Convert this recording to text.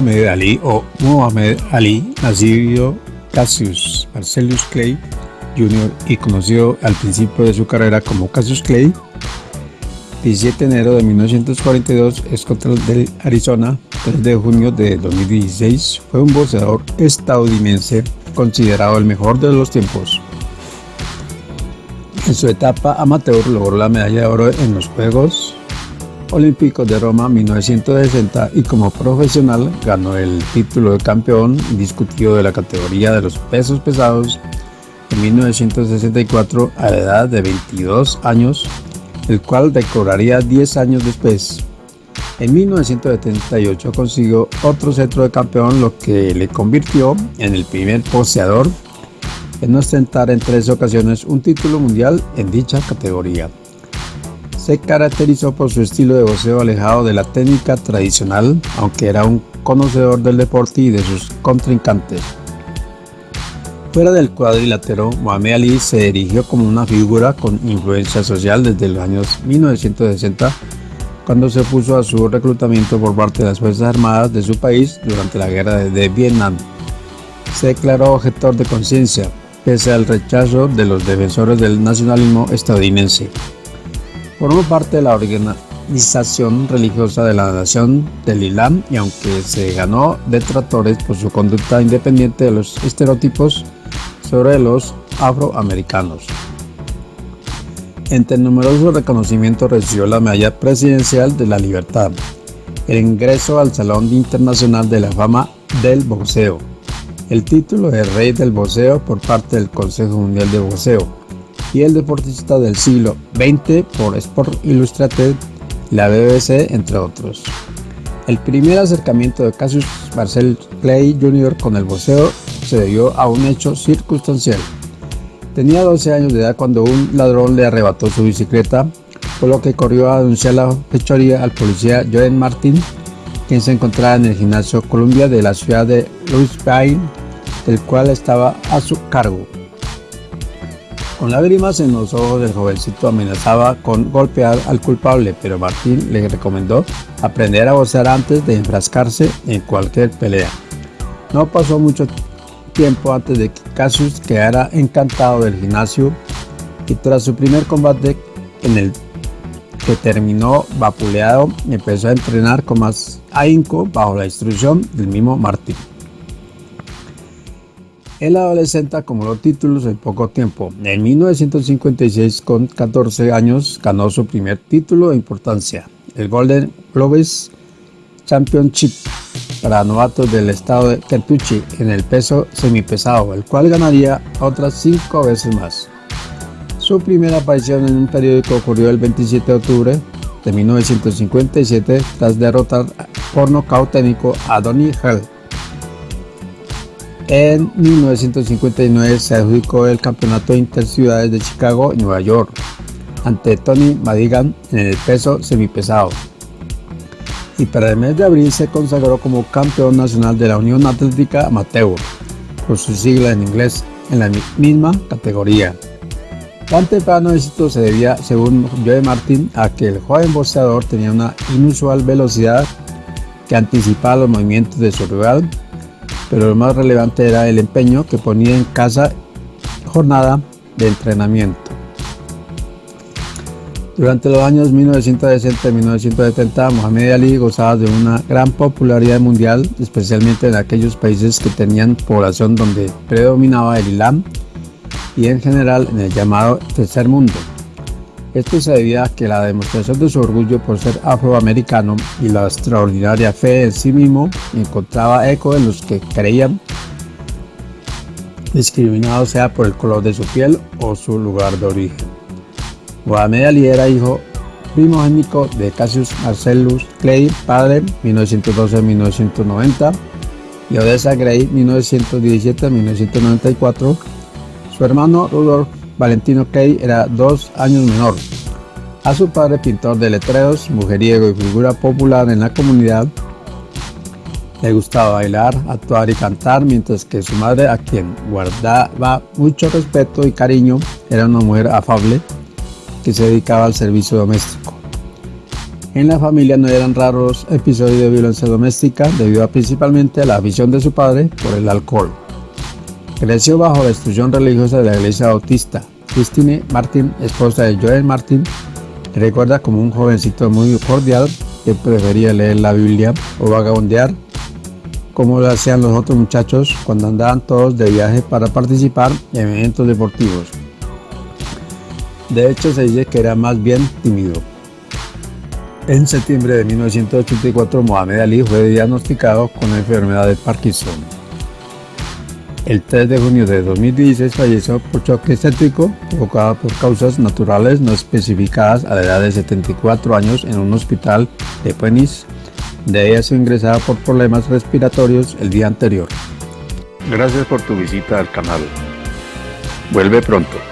Mohamed Ali o Muhammad Ali, nacido Cassius Marcellus Clay Jr. y conocido al principio de su carrera como Cassius Clay, 17 de enero de 1942 es contra el del Arizona, 3 de junio de 2016 fue un boxeador estadounidense considerado el mejor de los tiempos. En su etapa amateur logró la medalla de oro en los Juegos Olímpicos de Roma 1960 y como profesional ganó el título de campeón indiscutido de la categoría de los pesos pesados en 1964 a la edad de 22 años, el cual decoraría 10 años después. En 1978 consiguió otro centro de campeón, lo que le convirtió en el primer boxeador en ostentar en tres ocasiones un título mundial en dicha categoría se caracterizó por su estilo de boxeo alejado de la técnica tradicional, aunque era un conocedor del deporte y de sus contrincantes. Fuera del cuadrilátero, Muhammad Ali se erigió como una figura con influencia social desde los años 1960, cuando se opuso a su reclutamiento por parte de las Fuerzas Armadas de su país durante la guerra de Vietnam. Se declaró objetor de conciencia, pese al rechazo de los defensores del nacionalismo estadounidense. Formó parte de la organización religiosa de la nación del Islam y aunque se ganó detractores por su conducta independiente de los estereotipos sobre los afroamericanos. Entre numerosos reconocimientos recibió la Medalla Presidencial de la Libertad, el ingreso al Salón Internacional de la Fama del Boxeo, el título de Rey del Boxeo por parte del Consejo Mundial de Boxeo, y el deportista del siglo XX por Sport Illustrated, la BBC, entre otros. El primer acercamiento de Cassius Marcel Clay Jr. con el boxeo se debió a un hecho circunstancial. Tenía 12 años de edad cuando un ladrón le arrebató su bicicleta, por lo que corrió a denunciar la fechoría al policía Joen Martin, quien se encontraba en el gimnasio Columbia de la ciudad de Louisville, del cual estaba a su cargo. Con lágrimas en los ojos, el jovencito amenazaba con golpear al culpable, pero Martín le recomendó aprender a boxear antes de enfrascarse en cualquier pelea. No pasó mucho tiempo antes de que Cassius quedara encantado del gimnasio y tras su primer combate en el que terminó vapuleado, empezó a entrenar con más ahínco bajo la instrucción del mismo Martín. El adolescente acumuló títulos en poco tiempo. En 1956, con 14 años, ganó su primer título de importancia, el Golden Globes Championship para novatos del estado de Kentucky en el peso semipesado, el cual ganaría otras cinco veces más. Su primera aparición en un periódico ocurrió el 27 de octubre de 1957 tras derrotar por nocaut técnico a Donnie Hell en 1959 se adjudicó el Campeonato Interciudades de Chicago y Nueva York ante Tony Madigan en el peso semipesado. Y para el mes de abril se consagró como campeón nacional de la Unión Atlética Amateur, por su sigla en inglés, en la misma categoría. Tan temprano éxito se debía, según Joe Martin, a que el joven boxeador tenía una inusual velocidad que anticipaba los movimientos de su rival pero lo más relevante era el empeño que ponía en cada jornada de entrenamiento. Durante los años 1960 y 1970, Mohamed Ali gozaba de una gran popularidad mundial, especialmente en aquellos países que tenían población donde predominaba el Islam y en general en el llamado tercer mundo. Esto se debía a que la demostración de su orgullo por ser afroamericano y la extraordinaria fe en sí mismo encontraba eco en los que creían discriminados sea por el color de su piel o su lugar de origen. Mohamed Ali era hijo primogénico de Cassius Marcellus Clay, padre 1912-1990 y Odessa Gray 1917-1994, su hermano Rudolf Valentino Kay era dos años menor. A su padre, pintor de letreros, mujeriego y figura popular en la comunidad, le gustaba bailar, actuar y cantar, mientras que su madre, a quien guardaba mucho respeto y cariño, era una mujer afable que se dedicaba al servicio doméstico. En la familia no eran raros episodios de violencia doméstica debido principalmente a la afición de su padre por el alcohol. Creció bajo la instrucción religiosa de la iglesia bautista. Christine Martin, esposa de Joel Martin, recuerda como un jovencito muy cordial que prefería leer la Biblia o vagabundear como lo hacían los otros muchachos cuando andaban todos de viaje para participar en eventos deportivos. De hecho se dice que era más bien tímido. En septiembre de 1984, Mohamed Ali fue diagnosticado con la enfermedad de Parkinson. El 3 de junio de 2016 falleció por choque estético provocado por causas naturales no especificadas a la edad de 74 años en un hospital de Phoenix. De ella fue ingresada por problemas respiratorios el día anterior. Gracias por tu visita al canal. Vuelve pronto.